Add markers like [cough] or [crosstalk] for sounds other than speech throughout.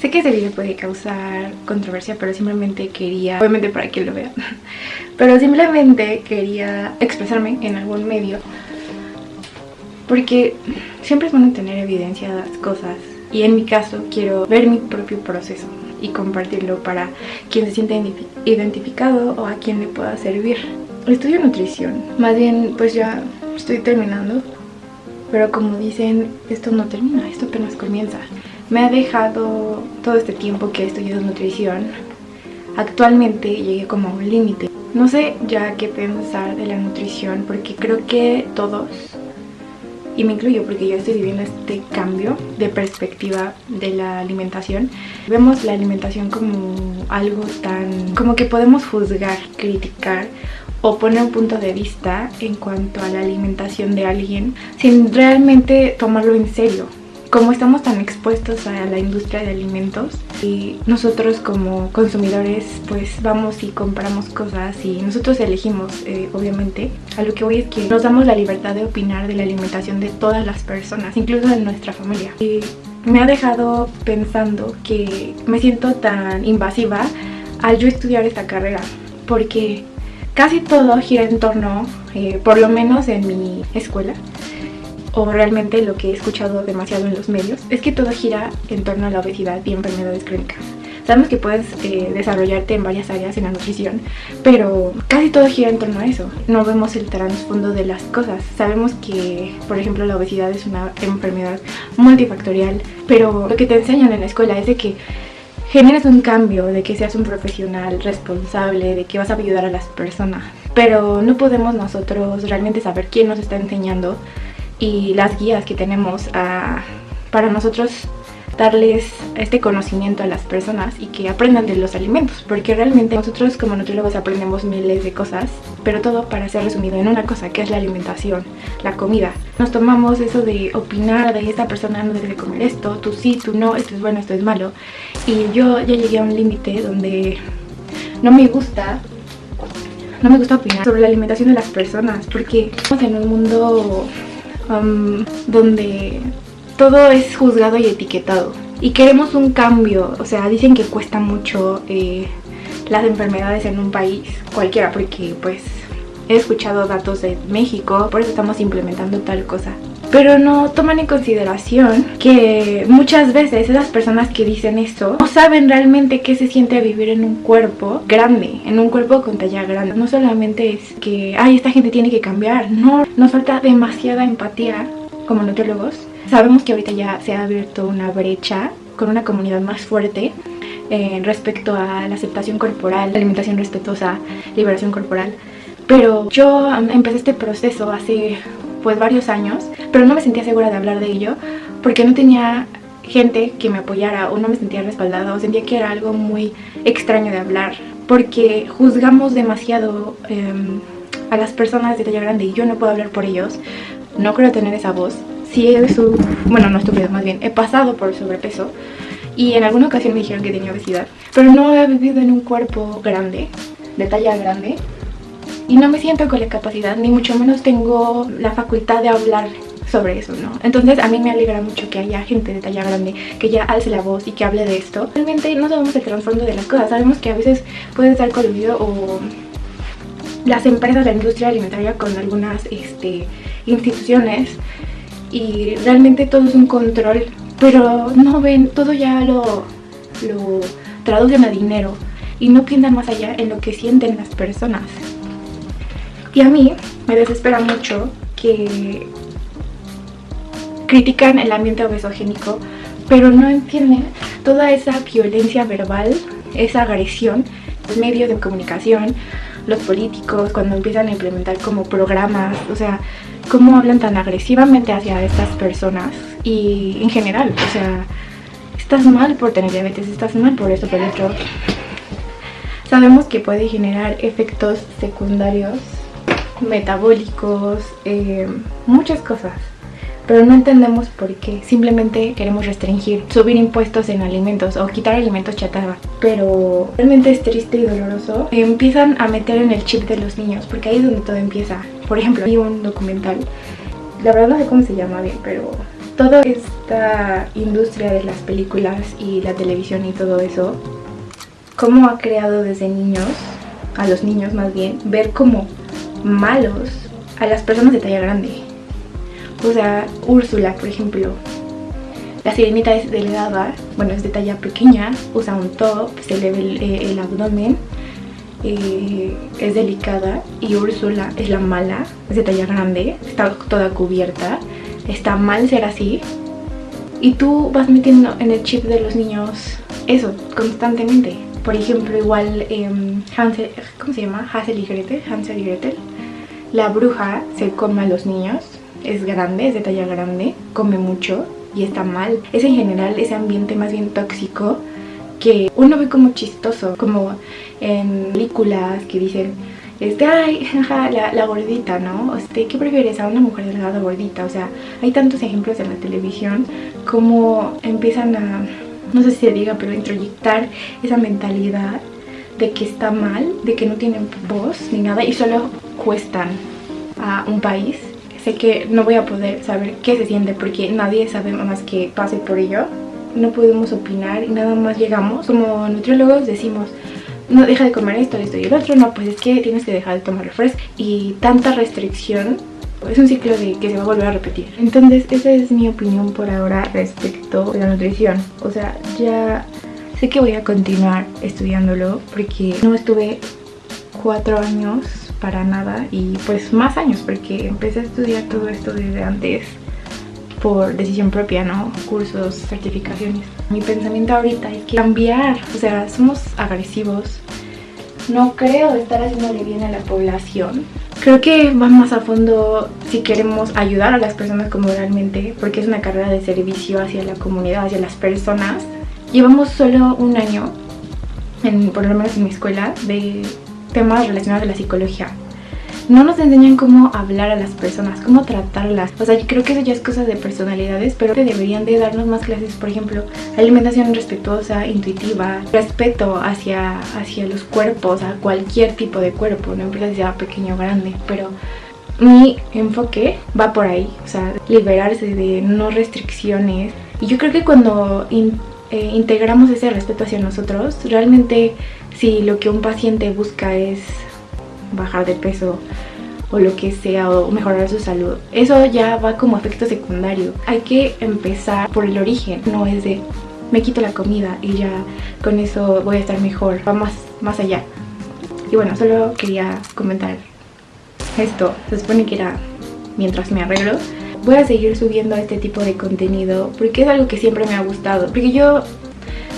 Sé que este video puede causar controversia, pero simplemente quería, obviamente para que lo vean, [laughs] pero simplemente quería expresarme en algún medio porque siempre es bueno tener evidencia de las cosas y en mi caso quiero ver mi propio proceso y compartirlo para quien se siente identificado o a quien le pueda servir. Estudio nutrición, más bien pues ya estoy terminando, pero como dicen, esto no termina, esto apenas comienza. Me ha dejado todo este tiempo que he estudiado nutrición. Actualmente llegué como a un límite. No sé ya qué pensar de la nutrición porque creo que todos y me incluyo porque yo estoy viviendo este cambio de perspectiva de la alimentación. Vemos la alimentación como algo tan... como que podemos juzgar, criticar o poner un punto de vista en cuanto a la alimentación de alguien sin realmente tomarlo en serio como estamos tan expuestos a la industria de alimentos y nosotros como consumidores pues vamos y compramos cosas y nosotros elegimos eh, obviamente a lo que voy es que nos damos la libertad de opinar de la alimentación de todas las personas incluso de nuestra familia. Y me ha dejado pensando que me siento tan invasiva al yo estudiar esta carrera porque casi todo gira en torno, eh, por lo menos en mi escuela o realmente lo que he escuchado demasiado en los medios, es que todo gira en torno a la obesidad y enfermedades crónicas. Sabemos que puedes eh, desarrollarte en varias áreas en la nutrición, pero casi todo gira en torno a eso. No vemos el trasfondo de las cosas. Sabemos que, por ejemplo, la obesidad es una enfermedad multifactorial, pero lo que te enseñan en la escuela es de que generes un cambio, de que seas un profesional responsable, de que vas a ayudar a las personas. Pero no podemos nosotros realmente saber quién nos está enseñando y las guías que tenemos para nosotros darles este conocimiento a las personas y que aprendan de los alimentos porque realmente nosotros como nutriólogos aprendemos miles de cosas pero todo para ser resumido en una cosa que es la alimentación, la comida. Nos tomamos eso de opinar de esta persona no debe comer esto, tú sí, tú no, esto es bueno, esto es malo y yo ya llegué a un límite donde no me gusta no me gusta opinar sobre la alimentación de las personas porque estamos en un mundo donde todo es juzgado y etiquetado. Y queremos un cambio, o sea, dicen que cuesta mucho eh, las enfermedades en un país, cualquiera, porque pues he escuchado datos de México, por eso estamos implementando tal cosa. Pero no toman en consideración que muchas veces esas personas que dicen esto no saben realmente qué se siente vivir en un cuerpo grande, en un cuerpo con talla grande. No solamente es que, ay, esta gente tiene que cambiar, no, nos falta demasiada empatía como nutriólogos. Sabemos que ahorita ya se ha abierto una brecha con una comunidad más fuerte eh, respecto a la aceptación corporal, alimentación respetuosa, liberación corporal. Pero yo empecé este proceso hace pues varios años, pero no me sentía segura de hablar de ello porque no tenía gente que me apoyara o no me sentía respaldada o sentía que era algo muy extraño de hablar porque juzgamos demasiado em, a las personas de talla grande y yo no puedo hablar por ellos, no creo tener esa voz. Sí he su, bueno no estúpido más bien, he pasado por sobrepeso y en alguna ocasión me dijeron que tenía obesidad, pero no he vivido en un cuerpo grande, de talla grande y no me siento con la capacidad, ni mucho menos tengo la facultad de hablar sobre eso, ¿no? Entonces a mí me alegra mucho que haya gente de talla grande que ya alce la voz y que hable de esto. Realmente no sabemos el trasfondo de las cosas, sabemos que a veces puede estar coludido o las empresas de la industria alimentaria con algunas este, instituciones y realmente todo es un control, pero no ven, todo ya lo, lo traducen a dinero y no piensan más allá en lo que sienten las personas. Y a mí me desespera mucho que critican el ambiente obesogénico, pero no entienden toda esa violencia verbal, esa agresión, los medios de comunicación, los políticos, cuando empiezan a implementar como programas, o sea, cómo hablan tan agresivamente hacia estas personas y en general, o sea, estás mal por tener diabetes, estás mal por esto, por otro. Sabemos que puede generar efectos secundarios metabólicos, eh, muchas cosas pero no entendemos por qué. Simplemente queremos restringir, subir impuestos en alimentos o quitar alimentos chatarra. Pero realmente es triste y doloroso. Empiezan a meter en el chip de los niños, porque ahí es donde todo empieza. Por ejemplo, vi un documental, la verdad no sé cómo se llama bien, pero toda esta industria de las películas y la televisión y todo eso, cómo ha creado desde niños, a los niños más bien, ver como malos a las personas de talla grande. O sea, Úrsula, por ejemplo, la sirenita es delgada, bueno, es de talla pequeña, usa un top, se le ve el, eh, abdomen, eh, es delicada y Úrsula es la mala, es de talla grande, está toda cubierta, está mal ser así y tú vas metiendo en el chip de los niños eso constantemente. Por ejemplo, igual eh, Hansel, ¿cómo se llama? Hansel y Gretel, Hansel y Gretel. La bruja se come a los niños, es grande, es de talla grande, come mucho y está mal. Es en general ese ambiente más bien tóxico que uno ve como chistoso, como en películas que dicen, este, ay, [laughs] la, gordita, ¿no? Este, ¿qué prefieres a una mujer delgada gordita? O sea, hay tantos ejemplos en la televisión como empiezan a, no sé si se diga, pero introyectar esa mentalidad de que está mal, de que no tienen voz ni nada y solo cuestan a un país sé que no voy a poder saber qué se siente porque nadie sabe más que pase por ello. No podemos opinar y nada más llegamos. Como nutriólogos decimos, no deja de comer esto, esto y el otro. No, pues es que tienes que dejar de tomar refresco. Y tanta restricción es un ciclo de que se va a volver a repetir. Entonces esa es mi opinión por ahora respecto a la nutrición. O sea, ya sé que voy a continuar estudiándolo porque no estuve cuatro años para nada y pues más años porque empecé a estudiar todo esto desde antes por decisión propia, ¿no? Cursos, certificaciones. Mi pensamiento ahorita hay que cambiar, o sea, somos agresivos. No creo estar haciéndole bien a la población. Creo que va más a fondo si queremos ayudar a las personas como realmente, porque es una carrera de servicio hacia la comunidad, hacia las personas. Llevamos solo un año, en, por lo menos en mi escuela, de temas relacionados a la psicología. No nos enseñan cómo hablar a las personas, cómo tratarlas. O sea, yo creo que eso ya es cosa de personalidades, pero que deberían de darnos más clases, por ejemplo, alimentación respetuosa, intuitiva, respeto hacia, hacia los cuerpos, a cualquier tipo de cuerpo, no importa si sea pequeño o grande, pero mi enfoque va por ahí, o sea, liberarse de no restricciones. Y yo creo que cuando eh, integramos ese respeto hacia nosotros, realmente si lo que un paciente busca es bajar de peso o lo que sea o mejorar su salud eso ya va como efecto secundario. Hay que empezar por el origen no es de me quito la comida y ya con eso voy a estar mejor va más, más allá. Y bueno solo quería comentar esto. Se supone que era mientras me arreglo. Voy a seguir subiendo este tipo de contenido porque es algo que siempre me ha gustado porque yo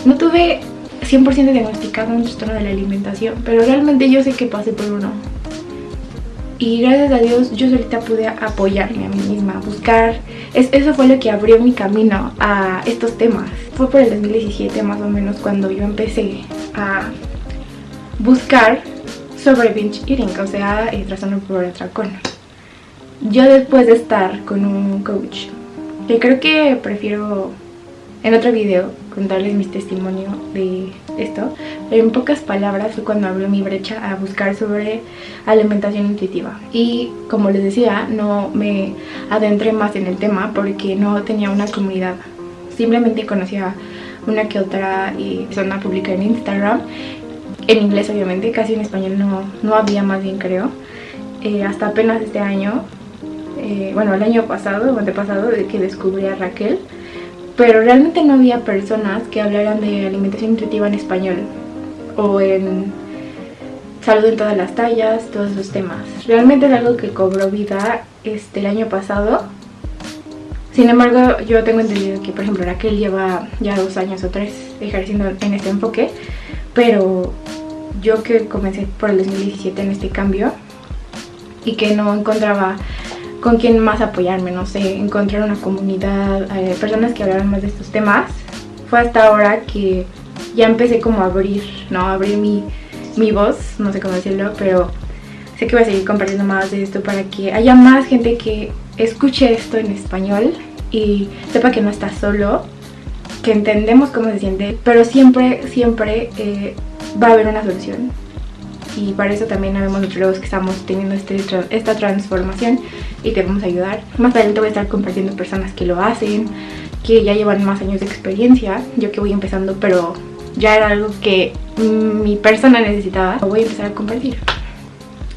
no tuve 100% diagnosticado un trastorno de la alimentación, pero realmente yo sé que pasé por uno. Y gracias a Dios yo solita pude apoyarme a mí misma, buscar... Es, eso fue lo que abrió mi camino a estos temas. Fue por el 2017 más o menos cuando yo empecé a buscar sobre binge eating, o sea, el trastorno por. Yo después de estar con un coach, que creo que prefiero en otro video contarles mi testimonio de esto. En pocas palabras fue cuando abrió mi brecha a buscar sobre alimentación intuitiva. Y como les decía, no me adentré más en el tema porque no tenía una comunidad. Simplemente conocía una que otra persona pública en Instagram. En inglés obviamente, casi en español no, no había más bien creo. Eh, hasta apenas este año, eh, bueno el año pasado o antepasado que descubrí a Raquel pero realmente no había personas que hablaran de alimentación intuitiva en español o en salud en todas las tallas, todos esos temas. Realmente es algo que cobró vida este, el año pasado. Sin embargo, yo tengo entendido que, por ejemplo, Raquel lleva ya dos años o tres ejerciendo en este enfoque, pero yo que comencé por el 2017 en este cambio y que no encontraba con quién más apoyarme, no sé, encontrar una comunidad, eh, personas que hablaran más de estos temas. Fue hasta ahora que ya empecé como a abrir, ¿no? Abrir mi, mi voz, no sé cómo decirlo, pero sé que voy a seguir compartiendo más de esto para que haya más gente que escuche esto en español y sepa que no está solo, que entendemos cómo se siente, pero siempre, siempre eh, va a haber una solución. Y para eso también habemos nutriólogos que estamos teniendo este, esta transformación y te vamos a ayudar. Más adelante voy a estar compartiendo personas que lo hacen, que ya llevan más años de experiencia, yo que voy empezando, pero ya era algo que mi persona necesitaba. Voy a empezar a compartir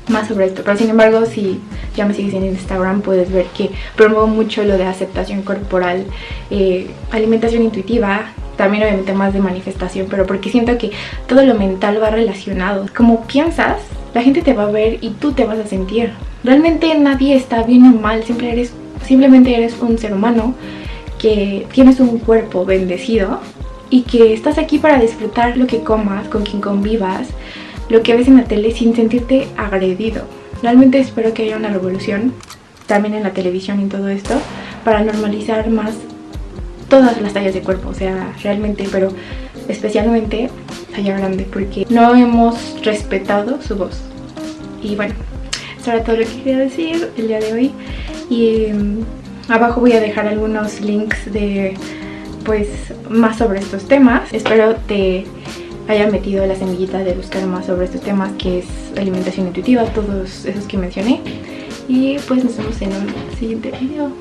más sobre esto, pero sin embargo si ya me sigues en Instagram puedes ver que promuevo mucho lo de aceptación corporal, eh, alimentación intuitiva, también obviamente más de manifestación, pero porque siento que todo lo mental va relacionado. Como piensas, la gente te va a ver y tú te vas a sentir. Realmente nadie está bien o mal, siempre eres, simplemente eres un ser humano que tienes un cuerpo bendecido y que estás aquí para disfrutar lo que comas, con quien convivas, lo que ves en la tele sin sentirte agredido. Realmente espero que haya una revolución también en la televisión y todo esto para normalizar más todas las tallas de cuerpo, o sea, realmente, pero especialmente talla grande, porque no hemos respetado su voz. Y bueno, eso era todo lo que quería decir el día de hoy. Y em, abajo voy a dejar algunos links de, pues, más sobre estos temas. Espero te haya metido la semillita de buscar más sobre estos temas, que es alimentación intuitiva, todos esos que mencioné. Y pues nos vemos en un siguiente video.